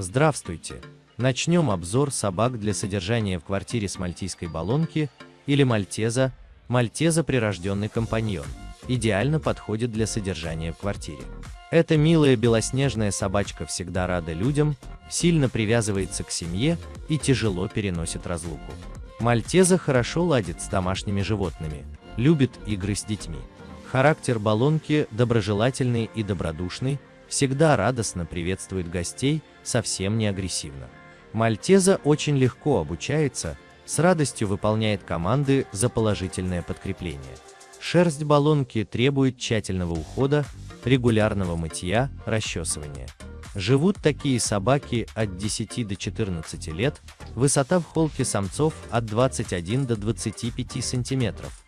Здравствуйте! Начнем обзор собак для содержания в квартире с мальтийской баллонки или мальтеза, мальтеза прирожденный компаньон, идеально подходит для содержания в квартире. Эта милая белоснежная собачка всегда рада людям, сильно привязывается к семье и тяжело переносит разлуку. Мальтеза хорошо ладит с домашними животными, любит игры с детьми. Характер баллонки доброжелательный и добродушный, всегда радостно приветствует гостей, совсем не агрессивно. Мальтеза очень легко обучается, с радостью выполняет команды за положительное подкрепление. Шерсть баллонки требует тщательного ухода, регулярного мытья, расчесывания. Живут такие собаки от 10 до 14 лет, высота в холке самцов от 21 до 25 сантиметров,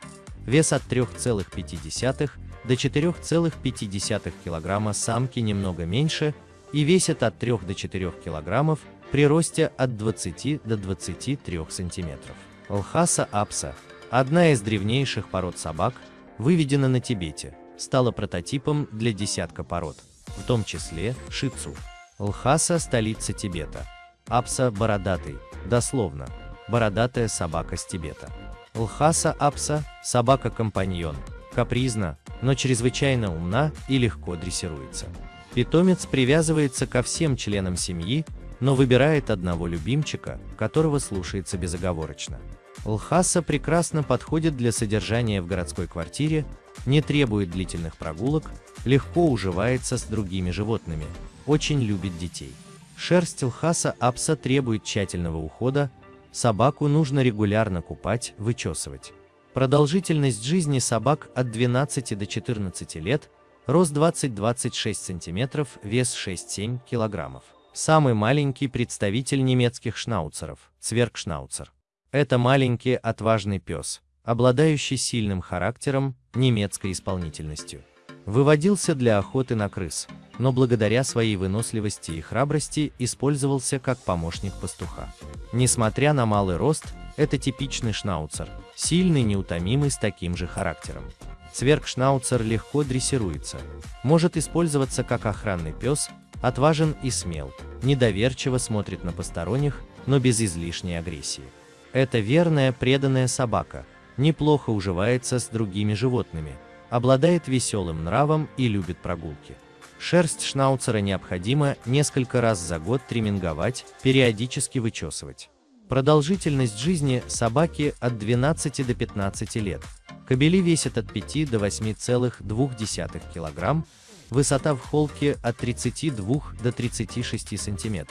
вес от 3,5 до 4,5 кг самки немного меньше и весят от 3 до 4 кг при росте от 20 до 23 см. Лхаса апса, одна из древнейших пород собак, выведена на Тибете, стала прототипом для десятка пород, в том числе шицу. Лхаса – столица Тибета. Апса – бородатый, дословно, бородатая собака с Тибета. Лхаса апса – собака-компаньон, капризна, но чрезвычайно умна и легко дрессируется. Питомец привязывается ко всем членам семьи, но выбирает одного любимчика, которого слушается безоговорочно. Лхаса прекрасно подходит для содержания в городской квартире, не требует длительных прогулок, легко уживается с другими животными, очень любит детей. Шерсть лхаса апса требует тщательного ухода, собаку нужно регулярно купать, вычесывать. Продолжительность жизни собак от 12 до 14 лет, рост 20-26 см, вес 6-7 кг. Самый маленький представитель немецких шнауцеров, цвергшнауцер. Это маленький отважный пес, обладающий сильным характером, немецкой исполнительностью. Выводился для охоты на крыс, но благодаря своей выносливости и храбрости использовался как помощник пастуха. Несмотря на малый рост, это типичный шнауцер, сильный, неутомимый с таким же характером. Цвергшнауцер легко дрессируется, может использоваться как охранный пес, отважен и смел, недоверчиво смотрит на посторонних, но без излишней агрессии. Это верная, преданная собака, неплохо уживается с другими животными, обладает веселым нравом и любит прогулки. Шерсть шнауцера необходимо несколько раз за год триминговать, периодически вычесывать. Продолжительность жизни собаки от 12 до 15 лет. Кобели весят от 5 до 8,2 кг, высота в холке от 32 до 36 см.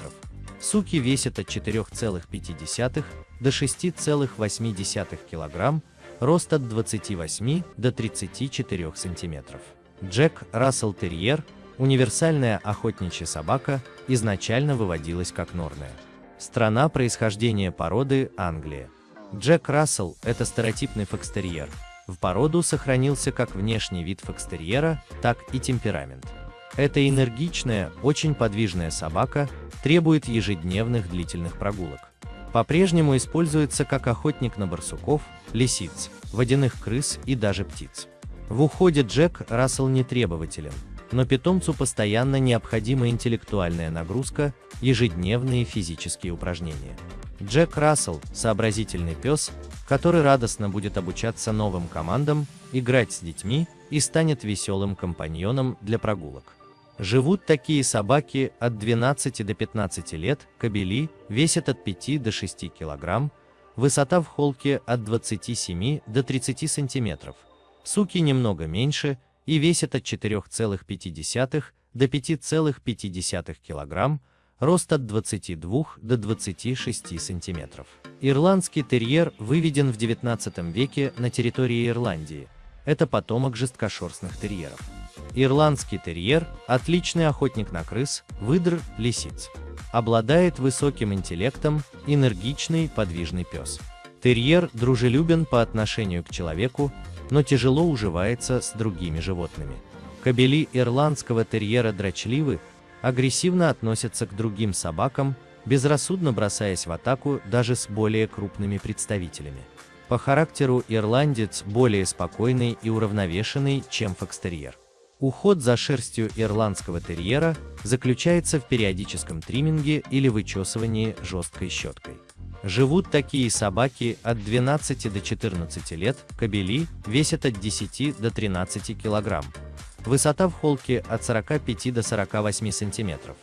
Суки весят от 4,5 до 6,8 кг, рост от 28 до 34 см. Джек Рассел Терьер, универсальная охотничья собака, изначально выводилась как норная. Страна происхождения породы – Англия. Джек Рассел – это стереотипный фокстерьер. В породу сохранился как внешний вид фокстерьера, так и темперамент. Это энергичная, очень подвижная собака, требует ежедневных длительных прогулок. По-прежнему используется как охотник на барсуков, лисиц, водяных крыс и даже птиц. В уходе Джек Рассел не требователен, но питомцу постоянно необходима интеллектуальная нагрузка, ежедневные физические упражнения. Джек Рассел – сообразительный пес, который радостно будет обучаться новым командам, играть с детьми и станет веселым компаньоном для прогулок. Живут такие собаки от 12 до 15 лет, кобели, весят от 5 до 6 кг, высота в холке от 27 до 30 см, суки немного меньше – и весит от 4,5 до 5,5 кг, рост от 22 до 26 см. Ирландский терьер выведен в 19 веке на территории Ирландии. Это потомок жесткошерстных терьеров. Ирландский терьер – отличный охотник на крыс, выдр, лисиц. Обладает высоким интеллектом, энергичный, подвижный пес. Терьер дружелюбен по отношению к человеку, но тяжело уживается с другими животными. Кобели ирландского терьера дрочливы, агрессивно относятся к другим собакам, безрассудно бросаясь в атаку даже с более крупными представителями. По характеру ирландец более спокойный и уравновешенный, чем фокстерьер. Уход за шерстью ирландского терьера заключается в периодическом тримминге или вычесывании жесткой щеткой. Живут такие собаки от 12 до 14 лет, кобели весят от 10 до 13 кг. Высота в холке от 45 до 48 см.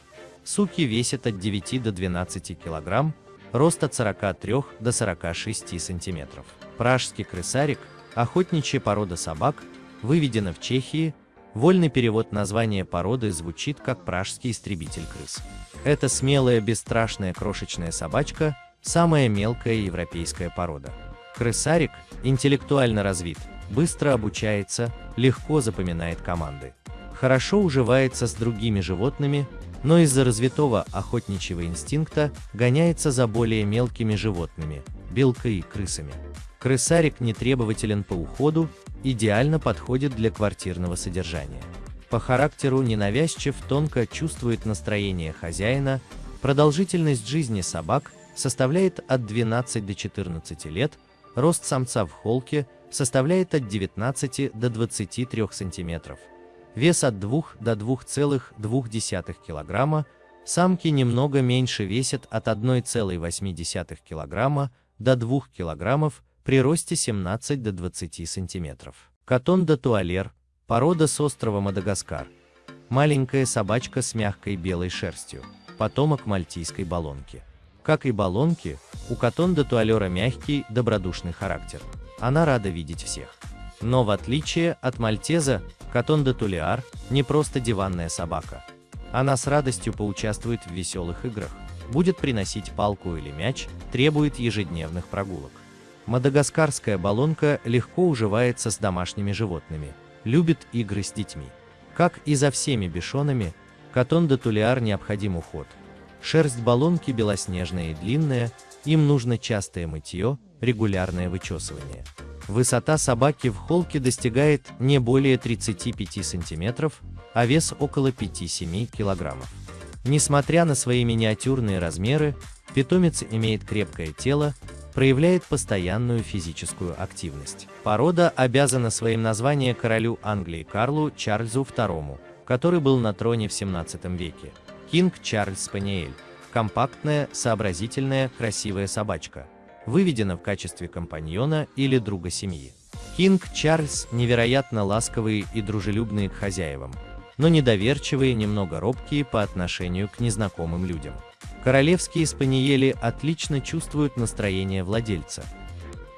Суки весят от 9 до 12 кг, рост от 43 до 46 см. Пражский крысарик, охотничья порода собак, выведена в Чехии Вольный перевод названия породы звучит как пражский истребитель крыс. Это смелая, бесстрашная крошечная собачка, самая мелкая европейская порода. Крысарик интеллектуально развит, быстро обучается, легко запоминает команды. Хорошо уживается с другими животными, но из-за развитого охотничьего инстинкта гоняется за более мелкими животными, белкой и крысами. Крысарик не требователен по уходу, идеально подходит для квартирного содержания. По характеру ненавязчив, тонко чувствует настроение хозяина, продолжительность жизни собак составляет от 12 до 14 лет, рост самца в холке составляет от 19 до 23 см, вес от 2 до 2,2 кг, самки немного меньше весят от 1,8 кг до 2 кг, при росте 17 до 20 см. Катон де туалер, порода с острова Мадагаскар. Маленькая собачка с мягкой белой шерстью, потомок мальтийской балонки. Как и балонки, у катон де туалера мягкий, добродушный характер. Она рада видеть всех. Но в отличие от мальтеза, катон де тулиар не просто диванная собака. Она с радостью поучаствует в веселых играх, будет приносить палку или мяч, требует ежедневных прогулок. Мадагаскарская балонка легко уживается с домашними животными, любит игры с детьми. Как и за всеми бешонами, катон де тулиар необходим уход. Шерсть балонки белоснежная и длинная, им нужно частое мытье, регулярное вычесывание. Высота собаки в холке достигает не более 35 см, а вес около 5-7 кг. Несмотря на свои миниатюрные размеры, питомец имеет крепкое тело, проявляет постоянную физическую активность. Порода обязана своим названием королю Англии Карлу Чарльзу II, который был на троне в 17 веке. Кинг Чарльз Спаниель. Компактная, сообразительная, красивая собачка. Выведена в качестве компаньона или друга семьи. Кинг Чарльз невероятно ласковые и дружелюбные к хозяевам, но недоверчивые, немного робкие по отношению к незнакомым людям. Королевские спаниели отлично чувствуют настроение владельца.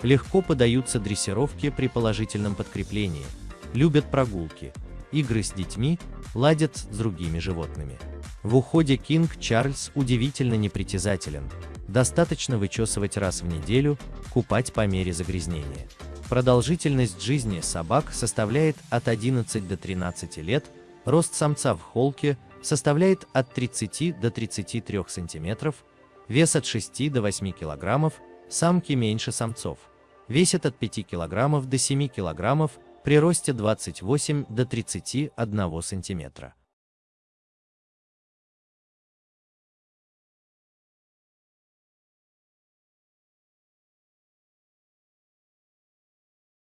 Легко подаются дрессировке при положительном подкреплении, любят прогулки, игры с детьми, ладят с другими животными. В уходе Кинг Чарльз удивительно непритязателен, достаточно вычесывать раз в неделю, купать по мере загрязнения. Продолжительность жизни собак составляет от 11 до 13 лет, рост самца в холке – составляет от 30 до 33 см, вес от 6 до 8 кг, самки меньше самцов, весят от 5 кг до 7 кг, при росте 28 до 31 см.